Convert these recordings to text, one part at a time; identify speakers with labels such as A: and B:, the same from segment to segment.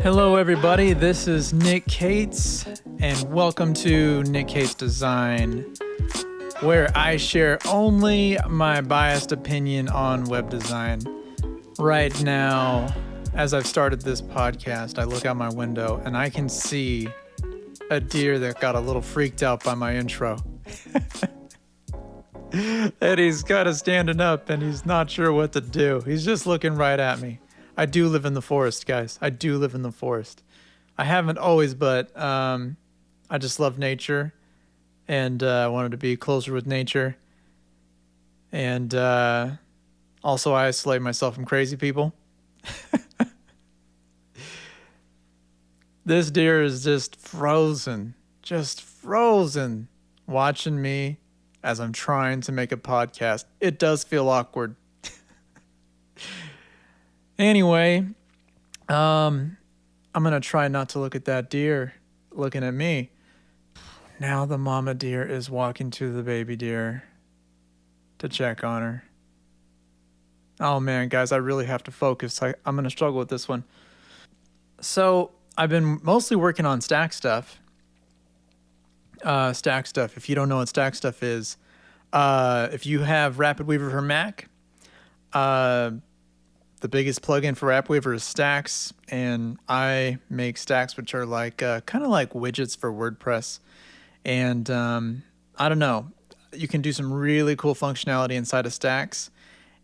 A: Hello, everybody. This is Nick Cates, and welcome to Nick Cates Design, where I share only my biased opinion on web design. Right now, as I've started this podcast, I look out my window and I can see a deer that got a little freaked out by my intro. and he's kind of standing up and he's not sure what to do. He's just looking right at me. I do live in the forest, guys. I do live in the forest. I haven't always, but um, I just love nature, and uh, I wanted to be closer with nature, and uh, also I isolate myself from crazy people. this deer is just frozen, just frozen, watching me as I'm trying to make a podcast. It does feel awkward. Anyway, um, I'm gonna try not to look at that deer looking at me. Now the mama deer is walking to the baby deer to check on her. Oh man, guys, I really have to focus. I, I'm gonna struggle with this one. So I've been mostly working on stack stuff. Uh, stack stuff. If you don't know what stack stuff is, uh, if you have Rapid Weaver for Mac, uh, the biggest plugin for Rapid Weaver is Stacks, and I make Stacks, which are like uh, kind of like widgets for WordPress. And um, I don't know, you can do some really cool functionality inside of Stacks.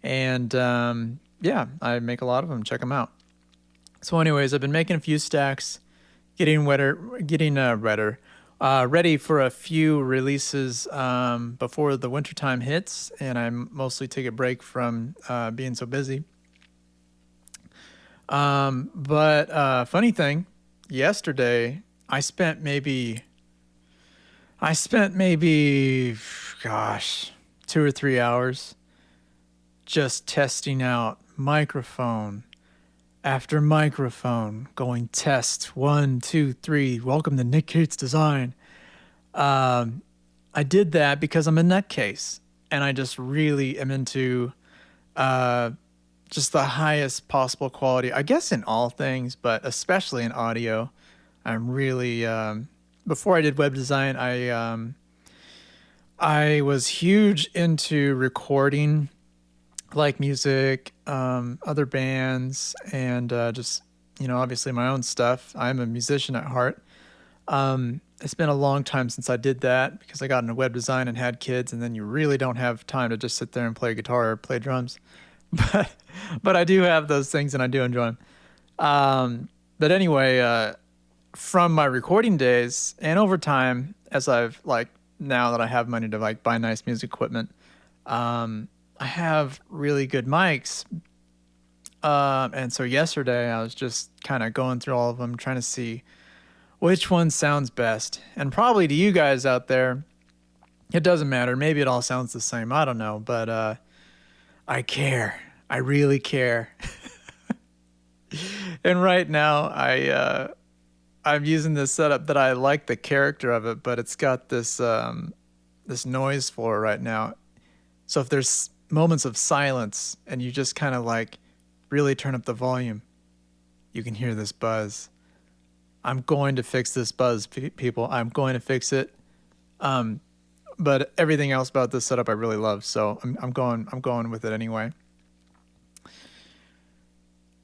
A: And um, yeah, I make a lot of them. Check them out. So, anyways, I've been making a few stacks, getting wetter, getting uh, redder, uh, ready for a few releases um, before the wintertime hits, and I mostly take a break from uh, being so busy. Um, but uh, funny thing, yesterday I spent maybe, I spent maybe, gosh, two or three hours just testing out microphone after microphone, going test one, two, three. Welcome to Nick Cates Design. Um, I did that because I'm a nutcase and I just really am into uh, just the highest possible quality, I guess, in all things, but especially in audio. I'm really, um, before I did web design, I, um, I was huge into recording like music, um, other bands, and uh, just, you know, obviously my own stuff. I'm a musician at heart. Um, it's been a long time since I did that because I got into web design and had kids, and then you really don't have time to just sit there and play guitar or play drums. but but I do have those things and I do enjoy them. Um, but anyway, uh, from my recording days and over time, as I've like now that I have money to like buy nice music equipment, um, I have really good mics. Um, and so yesterday I was just kind of going through all of them, trying to see which one sounds best. And probably to you guys out there, it doesn't matter. Maybe it all sounds the same. I don't know, but uh, I care. I really care. and right now, I uh, I'm using this setup that I like the character of it, but it's got this um, this noise floor right now. So if there's moments of silence and you just kind of like really turn up the volume, you can hear this buzz. I'm going to fix this buzz, people. I'm going to fix it. Um, but everything else about this setup I really love, so I'm, I'm going I'm going with it anyway.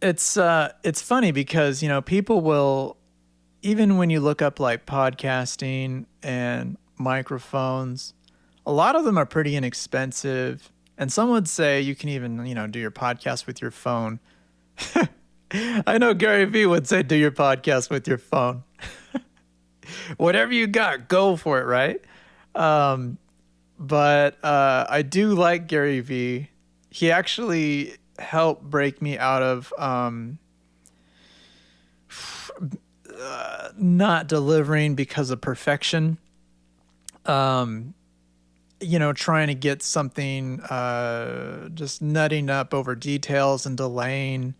A: It's uh it's funny because you know people will even when you look up like podcasting and microphones, a lot of them are pretty inexpensive, and some would say you can even you know do your podcast with your phone. I know Gary Vee would say do your podcast with your phone. Whatever you got, go for it, right? Um, but uh, I do like Gary Vee. He actually helped break me out of um, uh, not delivering because of perfection. Um, you know, trying to get something, uh, just nutting up over details and delaying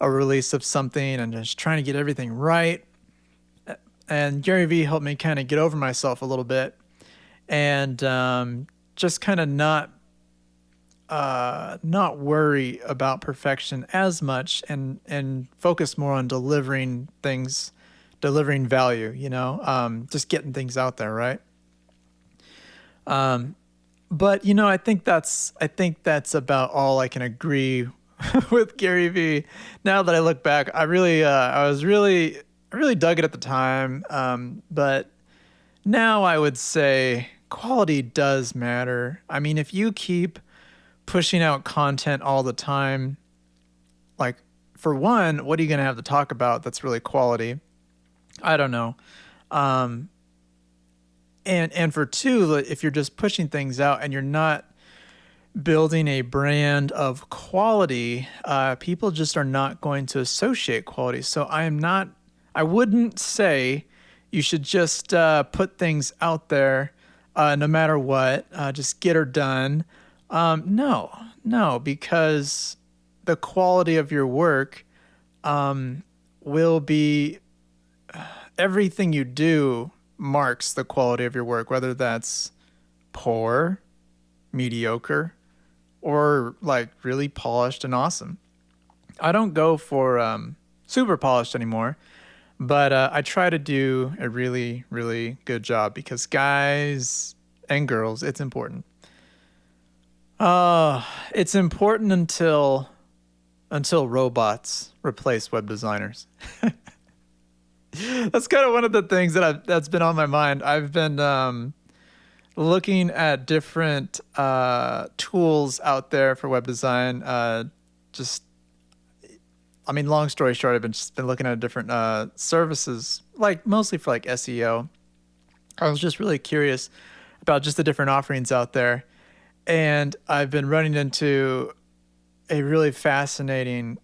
A: a release of something and just trying to get everything right. And Gary Vee helped me kind of get over myself a little bit and um, just kind of not uh, not worry about perfection as much and and focus more on delivering things, delivering value. You know, um, just getting things out there, right? Um, but you know, I think that's I think that's about all I can agree with Gary Vee. Now that I look back, I really uh, I was really I really dug it at the time, um, but now I would say quality does matter. I mean, if you keep pushing out content all the time, like for one, what are you going to have to talk about that's really quality? I don't know. Um, and and for two, if you're just pushing things out and you're not building a brand of quality, uh, people just are not going to associate quality. So I am not. I wouldn't say you should just uh, put things out there uh, no matter what, uh, just get her done. Um, no, no, because the quality of your work um, will be everything you do marks the quality of your work, whether that's poor, mediocre, or like really polished and awesome. I don't go for um, super polished anymore but uh, I try to do a really, really good job because guys and girls, it's important. Uh, it's important until until robots replace web designers. that's kind of one of the things that I've, that's been on my mind. I've been um, looking at different uh, tools out there for web design, uh, just I mean, long story short, I've been just been looking at different uh, services, like mostly for like SEO. I was just really curious about just the different offerings out there, and I've been running into a really fascinating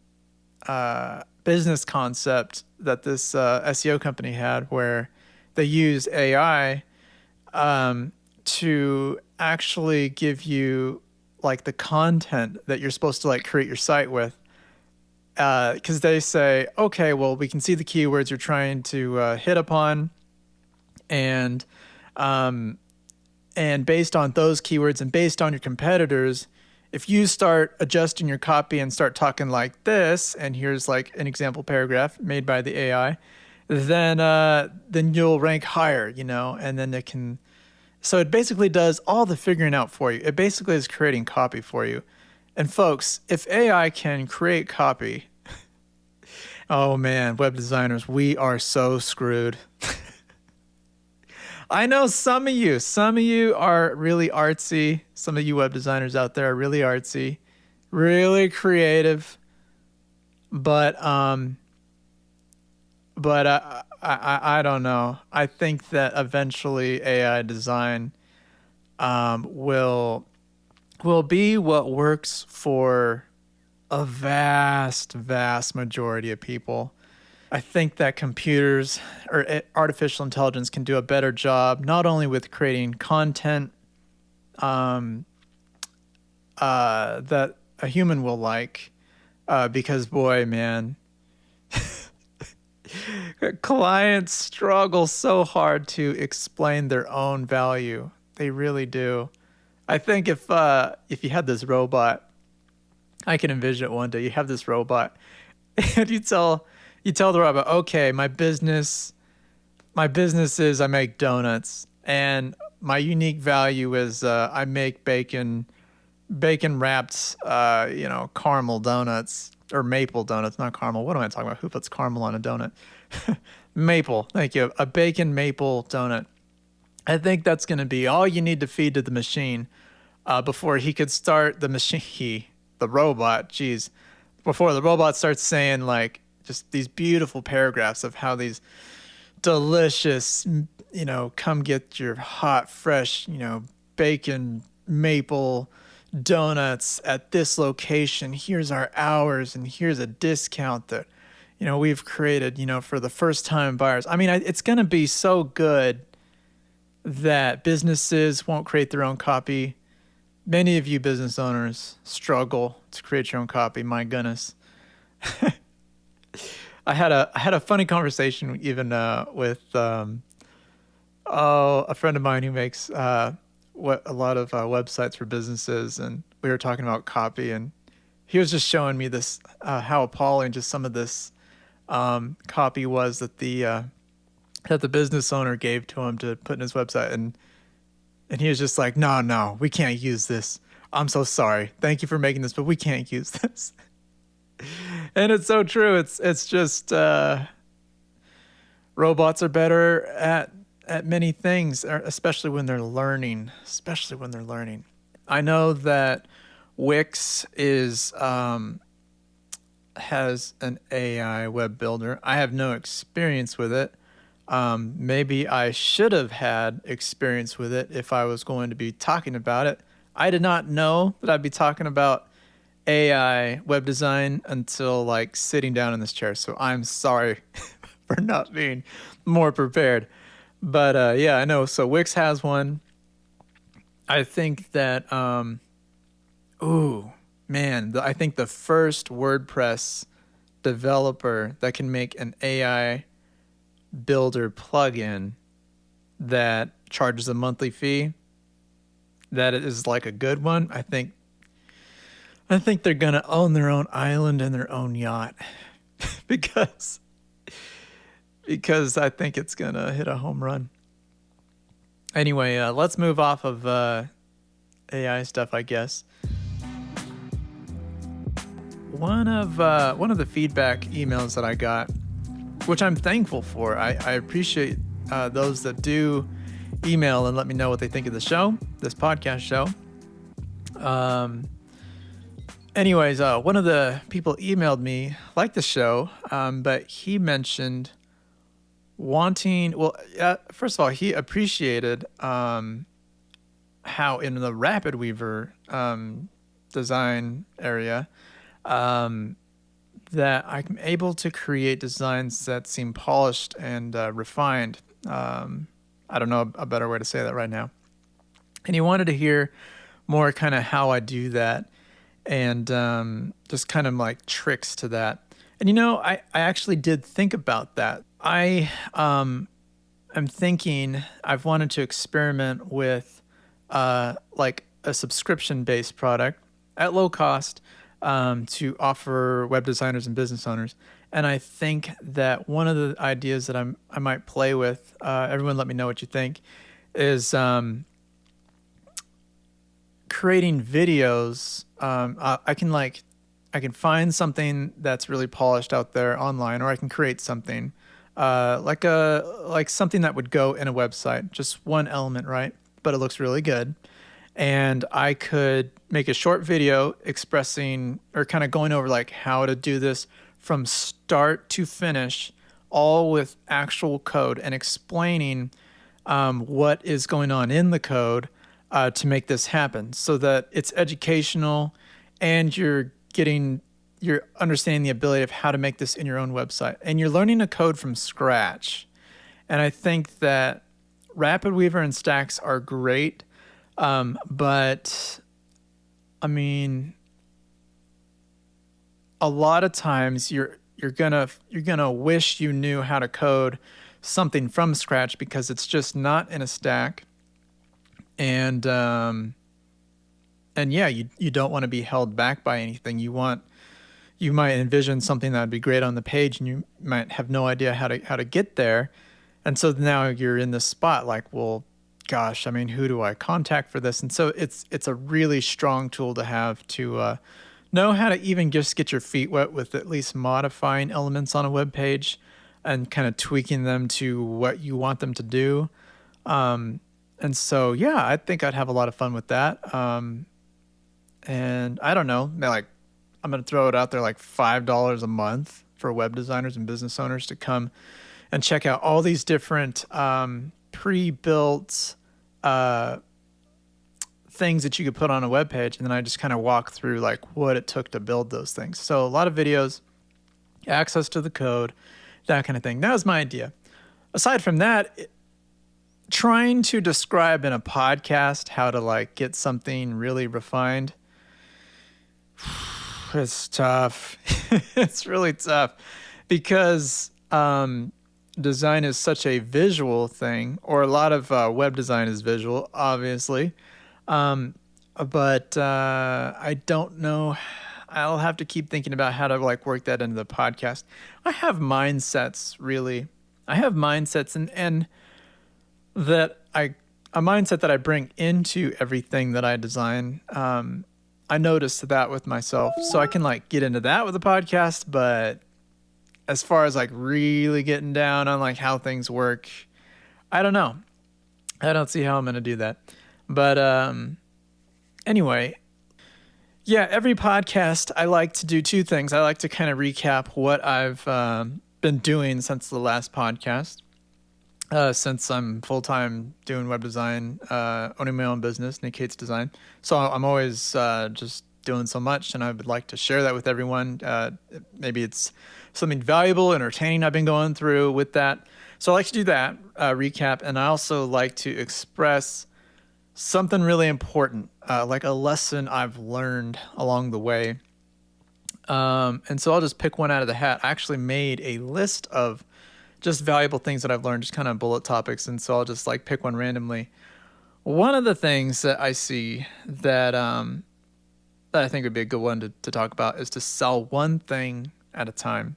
A: uh, business concept that this uh, SEO company had, where they use AI um, to actually give you like the content that you're supposed to like create your site with because uh, they say, okay, well, we can see the keywords you're trying to uh, hit upon, and um, and based on those keywords and based on your competitors, if you start adjusting your copy and start talking like this, and here's like an example paragraph made by the AI, then uh, then you'll rank higher, you know, and then it can. So it basically does all the figuring out for you. It basically is creating copy for you. And folks, if AI can create copy, oh man, web designers, we are so screwed. I know some of you, some of you are really artsy. Some of you web designers out there are really artsy, really creative. But um but I I I don't know. I think that eventually AI design um will will be what works for a vast, vast majority of people. I think that computers or artificial intelligence can do a better job not only with creating content um, uh, that a human will like, uh, because boy, man, clients struggle so hard to explain their own value. They really do. I think if uh, if you had this robot, I can envision it one day. You have this robot, and you tell you tell the robot, okay, my business, my business is I make donuts, and my unique value is uh, I make bacon, bacon wrapped, uh, you know, caramel donuts or maple donuts, not caramel. What am I talking about? Who puts caramel on a donut? maple. Thank you. A bacon maple donut. I think that's going to be all you need to feed to the machine uh, before he could start the machine. He, the robot, geez, before the robot starts saying like just these beautiful paragraphs of how these delicious, you know, come get your hot, fresh, you know, bacon maple donuts at this location. Here's our hours, and here's a discount that, you know, we've created, you know, for the first time buyers. I mean, it's going to be so good that businesses won't create their own copy. Many of you business owners struggle to create your own copy. My goodness. I had a I had a funny conversation even uh, with um, oh a friend of mine who makes uh, what a lot of uh, websites for businesses, and we were talking about copy, and he was just showing me this uh, how appalling just some of this um, copy was that the uh, that the business owner gave to him to put in his website, and and he was just like, "No, no, we can't use this. I'm so sorry. Thank you for making this, but we can't use this." and it's so true. It's it's just uh, robots are better at at many things, er, especially when they're learning. Especially when they're learning. I know that Wix is um, has an AI web builder. I have no experience with it. Um, maybe I should have had experience with it if I was going to be talking about it. I did not know that I'd be talking about AI web design until like sitting down in this chair. So I'm sorry for not being more prepared. But uh, yeah, I know. So Wix has one. I think that, um, ooh, man, the, I think the first WordPress developer that can make an AI builder plugin that charges a monthly fee that is like a good one. I think i think they're to own their own island and their own yacht because because i think it's to hit a home run. Anyway uh, let's move off of uh, ai stuff i guess. One of uh, one of the feedback emails that i got which I'm thankful for. I, I appreciate uh, those that do email and let me know what they think of the show, this podcast show. Um, anyways, uh, one of the people emailed me, like the show, um, but he mentioned wanting, well, uh, first of all, he appreciated um, how in the Rapid Weaver um, design area, um, that I'm able to create designs that seem polished and uh, refined. Um, I don't know a better way to say that right now. And he wanted to hear more kind of how I do that and um, just kind of like tricks to that. And you know, I, I actually did think about that. I um, am thinking I've wanted to experiment with uh, like a subscription based product at low cost um, to offer web designers and business owners. And I think that one of the ideas that I'm I might play with, uh, everyone let me know what you think, is um, creating videos. Um, I, I can like I can find something that's really polished out there online, or I can create something uh, like a like something that would go in a website, just one element, right? But it looks really good and I could make a short video expressing or kind of going over like how to do this from start to finish, all with actual code and explaining um, what is going on in the code uh, to make this happen so that it's educational and you're getting you're understanding the ability of how to make this in your own website. And you're learning a code from scratch. And i think that rapid weaver and stacks are great um, but I mean, a lot of times you're you're gonna you're gonna wish you knew how to code something from scratch because it's just not in a stack, and um, and yeah, you you don't want to be held back by anything. You want you might envision something that would be great on the page, and you might have no idea how to how to get there, and so now you're in this spot like, well, gosh, I mean, who do I contact for this? And so it's it's a really strong tool to have to uh, know how to even just get your feet wet with at least modifying elements on a web page and kind of tweaking them to what you want them to do. Um, and so, yeah, I think I'd have a lot of fun with that. Um, and I don't know, like I'm going to throw it out there like $5 a month for web designers and business owners to come and check out all these different um, pre-built uh, things that you could put on a web page, and then I just kind of walk through like what it took to build those things. So a lot of videos, access to the code, that kind of thing. That was my idea. Aside from that, it, trying to describe in a podcast how to like get something really refined it's tough it's really tough because um, design is such a visual thing, or a lot of uh, web design is visual, obviously. Um, but uh, I don't know. I'll have to keep thinking about how to like work that into the podcast. I have mindsets really. I have mindsets and and that I a mindset that I bring into everything that I design. Um, I noticed that with myself, so I can like get into that with the podcast. But as far as like really getting down on like how things work, I don't know. I don't see how I'm gonna do that. But um, anyway, yeah, every podcast I like to do two things. I like to kind of recap what I've um, been doing since the last podcast. Uh, since I'm full time doing web design, uh, owning my own business, Nick Cates Design. So I'm always uh, just doing so much, and I would like to share that with everyone. Uh, maybe it's something valuable, entertaining I've been going through with that. So I like to do that uh, recap, and I also like to express something really important, uh, like a lesson I've learned along the way. Um, and so I'll just pick one out of the hat. I actually made a list of just valuable things that I've learned, just kind of bullet topics. And so I'll just like pick one randomly. One of the things that I see that um, that I think would be a good one to, to talk about is to sell one thing at a time.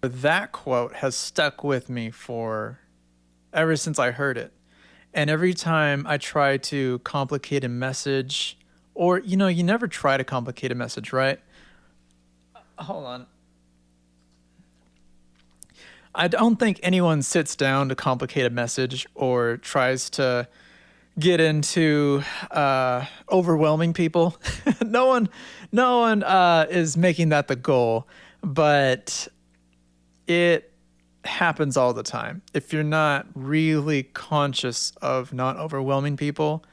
A: That quote has stuck with me for ever since I heard it. And every time I try to complicate a message, or you know, you never try to complicate a message, right? Hold on. I don't think anyone sits down to complicate a message or tries to get into uh, overwhelming people. no one, no one uh, is making that the goal, but it happens all the time. If you're not really conscious of not overwhelming people,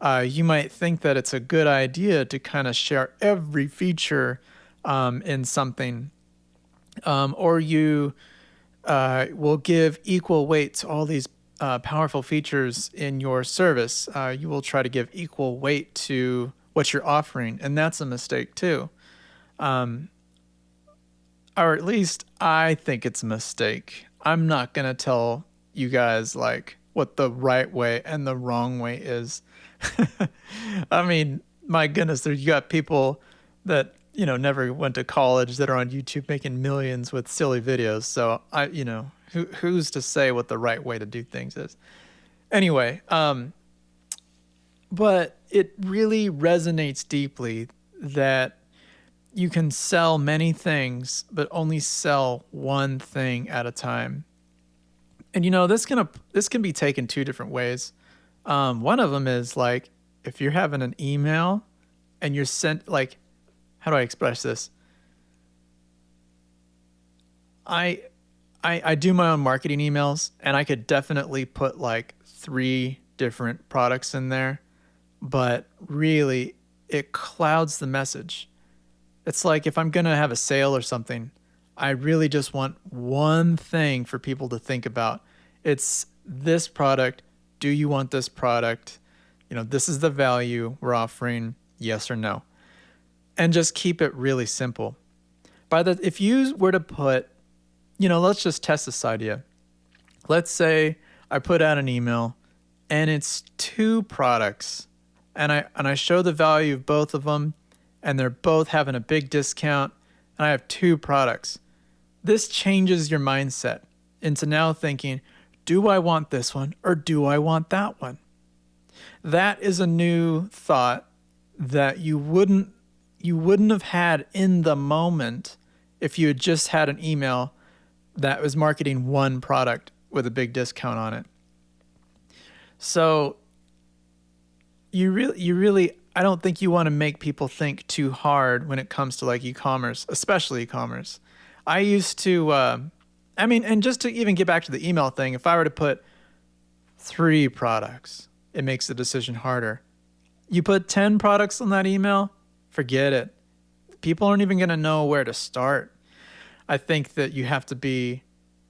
A: uh, you might think that it's a good idea to kind of share every feature um, in something, um, or you uh, will give equal weight to all these uh, powerful features in your service. Uh, you will try to give equal weight to what you're offering, and that's a mistake too. Um, or at least I think it's a mistake. I'm not going to tell you guys like what the right way and the wrong way is. I mean, my goodness, there you got people that you know never went to college that are on YouTube making millions with silly videos. So I, you know, who who's to say what the right way to do things is? Anyway, um, but it really resonates deeply that you can sell many things, but only sell one thing at a time. And you know this can this can be taken two different ways. Um, one of them is like if you're having an email and you're sent like how do I express this? I I I do my own marketing emails and I could definitely put like three different products in there, but really it clouds the message. It's like if I'm going to have a sale or something, I really just want one thing for people to think about. It's this product. Do you want this product? You know, this is the value we're offering, yes or no and just keep it really simple. By the if you were to put, you know, let's just test this idea. Let's say I put out an email and it's two products and I and I show the value of both of them and they're both having a big discount and I have two products. This changes your mindset into now thinking, do I want this one or do I want that one? That is a new thought that you wouldn't you wouldn't have had in the moment if you had just had an email that was marketing one product with a big discount on it. So you really you really I don't think you want to make people think too hard when it comes to like e-commerce, especially e-commerce. I used to uh, I mean and just to even get back to the email thing, if I were to put 3 products, it makes the decision harder. You put 10 products on that email, forget it. People aren't even going to know where to start. I think that you have to be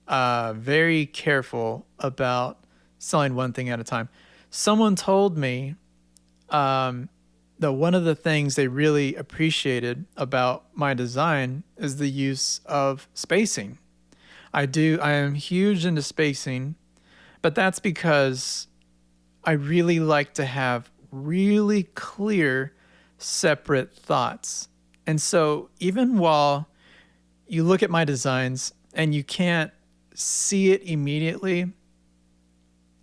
A: uh, very careful about selling one thing at a time. Someone told me um, that one of the things they really appreciated about my design is the use of spacing. I do, I am huge into spacing, but that's because I really like to have really clear, separate thoughts. And so even while you look at my designs and you can't see it immediately,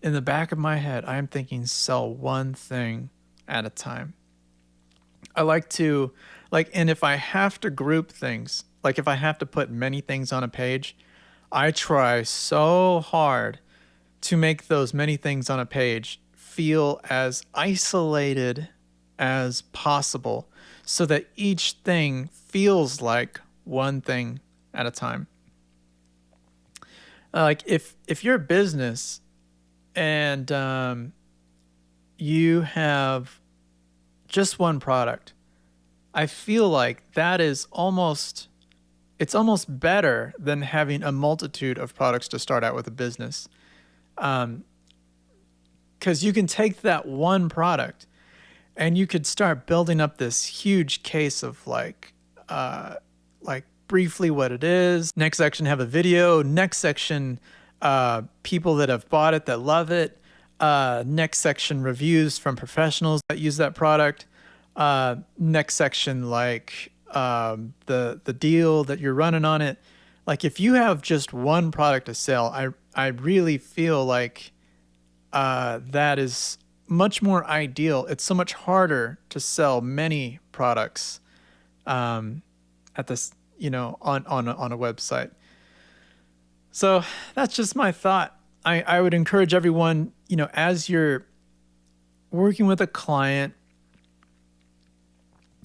A: in the back of my head, I am thinking sell one thing at a time. I like to, like, and if I have to group things, like if I have to put many things on a page, I try so hard to make those many things on a page feel as isolated as possible so that each thing feels like one thing at a time. Uh, like if if you're a business and um, you have just one product, I feel like that is almost it's almost better than having a multitude of products to start out with a business. Um, because you can take that one product and you could start building up this huge case of like uh, like briefly what it is. Next section have a video. Next section uh, people that have bought it that love it. Uh, next section reviews from professionals that use that product. Uh, next section like um, the the deal that you're running on it. Like if you have just one product to sell i i really feel like uh, that is much more ideal. It's so much harder to sell many products. Um, at this, you know, on on a, on a website. So that's just my thought. I, I would encourage everyone, you know, as you're working with a client,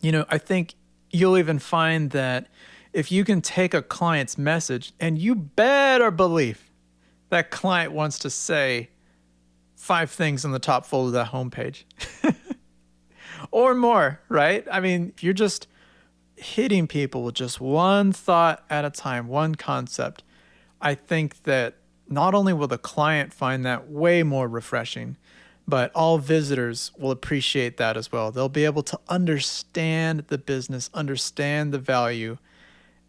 A: you know, I think you'll even find that if you can take a client's message and you better believe that client wants to say, five things in the top fold of that homepage or more, right? I mean, if you're just hitting people with just one thought at a time, one concept. I think that not only will the client find that way more refreshing, but all visitors will appreciate that as well. They'll be able to understand the business, understand the value,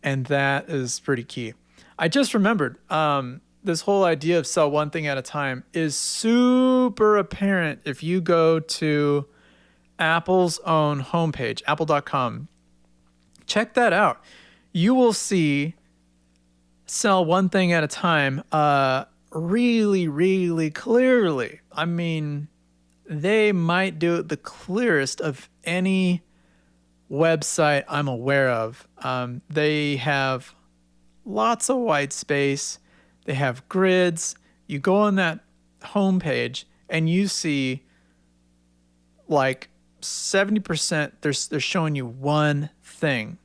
A: and that is pretty key. I just remembered um, this whole idea of sell one thing at a time is super apparent if you go to Apple's own homepage, apple.com. Check that out. You will see sell one thing at a time uh, really, really clearly. I mean, they might do it the clearest of any website I'm aware of. Um, they have lots of white space they have grids. You go on that homepage and you see like 70% they're, they're showing you one thing.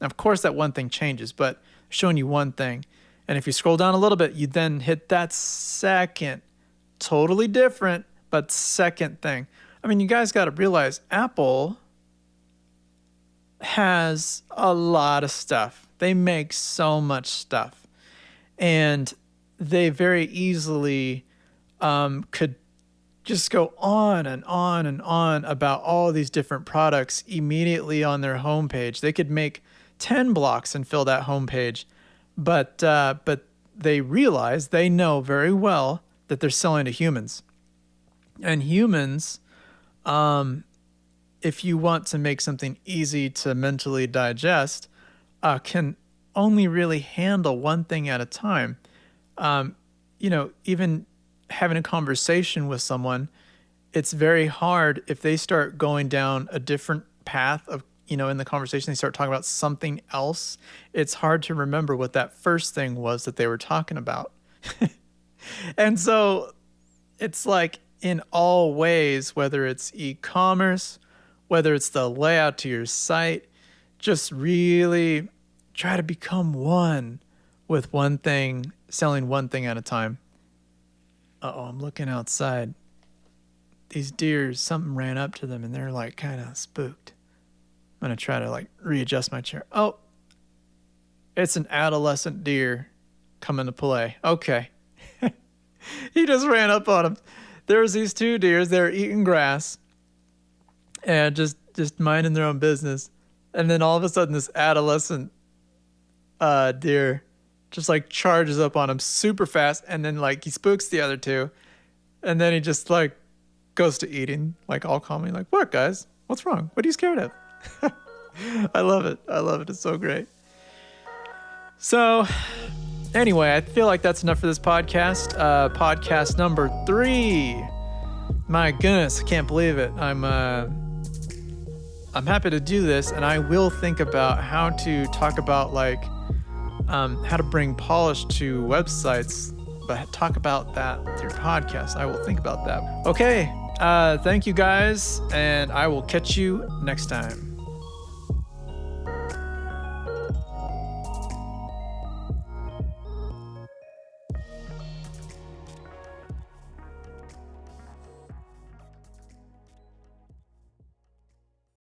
A: Now, of course, that one thing changes, but showing you one thing. And if you scroll down a little bit, you then hit that second, totally different, but second thing. I mean, you guys got to realize Apple has a lot of stuff. They make so much stuff and they very easily um, could just go on and on and on about all these different products immediately on their homepage. They could make 10 blocks and fill that homepage, but uh, but they realize they know very well that they're selling to humans, and humans, um, if you want to make something easy to mentally digest, uh, can only really handle one thing at a time. Um, you know, even having a conversation with someone, it's very hard if they start going down a different path of, you know, in the conversation, they start talking about something else. It's hard to remember what that first thing was that they were talking about. and so it's like in all ways, whether it's e commerce, whether it's the layout to your site, just really try to become one with one thing, selling one thing at a time. Uh oh, I'm looking outside. These deers, something ran up to them and they're like kind of spooked. I'm going to try to like readjust my chair. Oh, it's an adolescent deer coming to play. Okay. he just ran up on him. There's these two deers, they're eating grass and just just minding their own business. And then all of a sudden this adolescent uh, deer just like charges up on him super fast and then like he spooks the other two and then he just like goes to eating, like all calmly, like, what, guys? What's wrong? What are you scared of? I love it. I love it. It's so great. So, anyway, I feel like that's enough for this podcast. Uh, podcast number three. My goodness, I can't believe it. I'm uh, I'm happy to do this, and I will think about how to talk about like um, how to bring polish to websites, but talk about that through podcast. I will think about that. Okay, uh, thank you guys, and I will catch you next time.